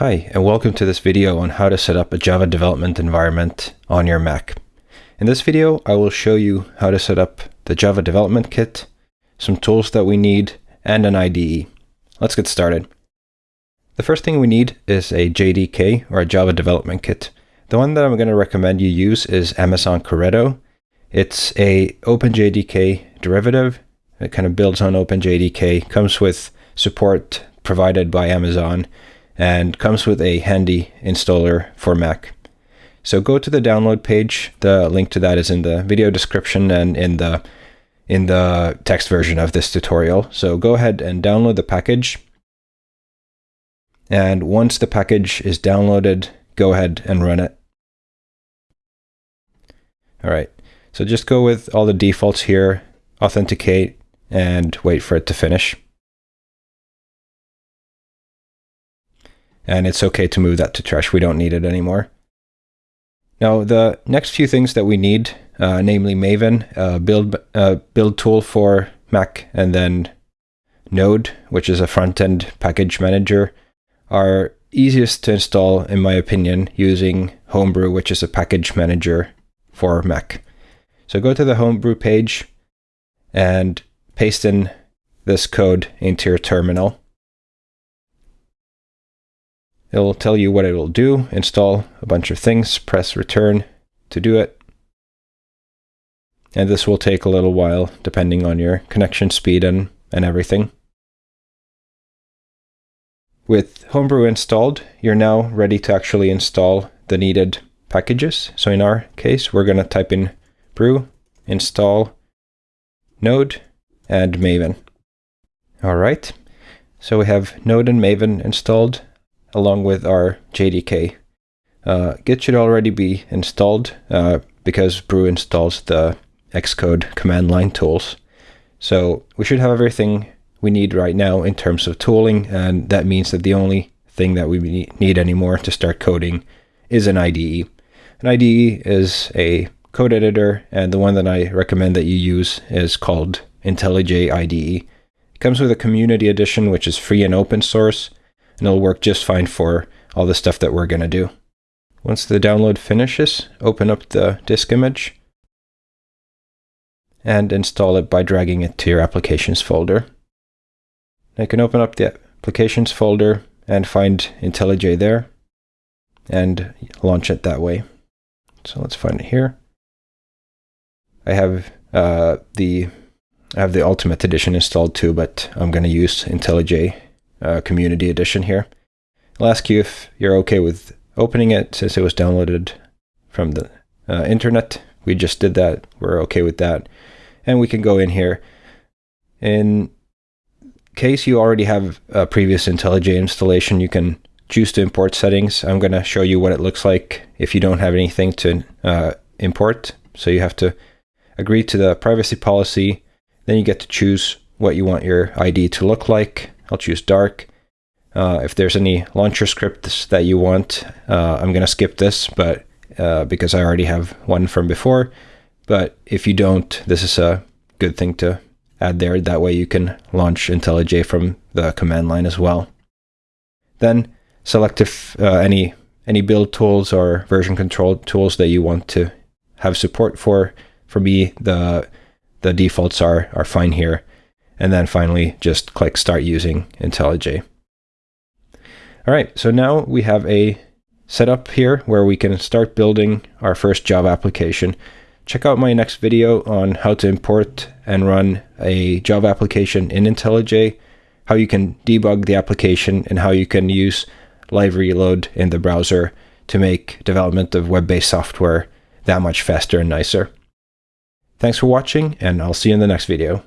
Hi, and welcome to this video on how to set up a Java development environment on your Mac. In this video, I will show you how to set up the Java development kit, some tools that we need, and an IDE. Let's get started. The first thing we need is a JDK, or a Java development kit. The one that I'm going to recommend you use is Amazon Corretto. It's a OpenJDK derivative. It kind of builds on OpenJDK, comes with support provided by Amazon, and comes with a handy installer for Mac. So go to the download page. The link to that is in the video description and in the in the text version of this tutorial. So go ahead and download the package. And once the package is downloaded, go ahead and run it. All right, so just go with all the defaults here, authenticate, and wait for it to finish. And it's okay to move that to trash. We don't need it anymore. Now, the next few things that we need, uh, namely Maven, uh, build uh, build tool for Mac, and then Node, which is a front-end package manager, are easiest to install, in my opinion, using Homebrew, which is a package manager for Mac. So go to the Homebrew page and paste in this code into your terminal. It'll tell you what it will do, install a bunch of things, press return to do it. And this will take a little while depending on your connection speed and, and everything. With Homebrew installed, you're now ready to actually install the needed packages. So in our case, we're going to type in brew, install, node, and maven. All right, so we have node and maven installed along with our JDK. Uh, Git should already be installed uh, because Brew installs the Xcode command line tools. So we should have everything we need right now in terms of tooling, and that means that the only thing that we need anymore to start coding is an IDE. An IDE is a code editor, and the one that I recommend that you use is called IntelliJ IDEA. It comes with a community edition, which is free and open source, and it'll work just fine for all the stuff that we're going to do. Once the download finishes, open up the disk image and install it by dragging it to your applications folder. I can open up the applications folder and find IntelliJ there and launch it that way. So let's find it here. I have uh, the I have the Ultimate Edition installed too, but I'm going to use IntelliJ uh, Community Edition here. I'll ask you if you're okay with opening it since it was downloaded from the uh, internet. We just did that. We're okay with that. And we can go in here. In case you already have a previous IntelliJ installation, you can choose to import settings. I'm going to show you what it looks like if you don't have anything to uh, import. So you have to agree to the privacy policy. Then you get to choose what you want your ID to look like. I'll choose dark. Uh, if there's any launcher scripts that you want, uh, I'm going to skip this, but uh, because I already have one from before. But if you don't, this is a good thing to add there. That way you can launch IntelliJ from the command line as well. Then select if uh, any any build tools or version control tools that you want to have support for. For me, the the defaults are are fine here. And then finally, just click Start Using IntelliJ. All right, so now we have a setup here where we can start building our first Java application. Check out my next video on how to import and run a Java application in IntelliJ, how you can debug the application, and how you can use live reload in the browser to make development of web-based software that much faster and nicer. Thanks for watching, and I'll see you in the next video.